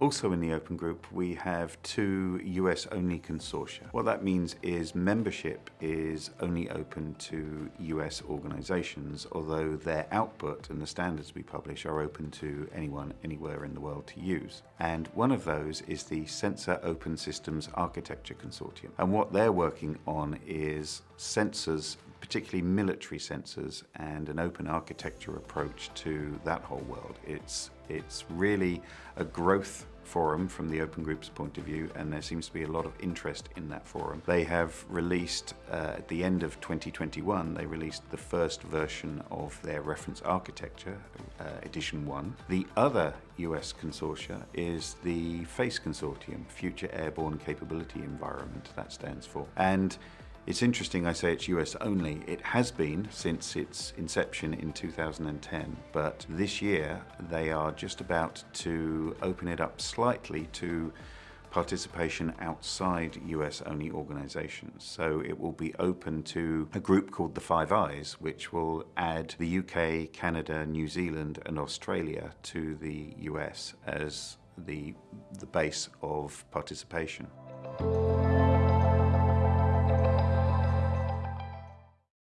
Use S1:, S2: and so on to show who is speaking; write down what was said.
S1: Also in the Open Group, we have two US-only consortia. What that means is membership is only open to US organizations, although their output and the standards we publish are open to anyone, anywhere in the world to use. And one of those is the Sensor Open Systems Architecture Consortium. And what they're working on is sensors particularly military sensors and an open architecture approach to that whole world. It's, it's really a growth forum from the Open Group's point of view and there seems to be a lot of interest in that forum. They have released, uh, at the end of 2021, they released the first version of their reference architecture, uh, edition 1. The other US consortia is the FACE Consortium, Future Airborne Capability Environment, that stands for. And it's interesting I say it's US only. It has been since its inception in 2010, but this year they are just about to open it up slightly to participation outside US only organizations. So it will be open to a group called the Five Eyes, which will add the UK, Canada, New Zealand and Australia to the US as the, the base of participation.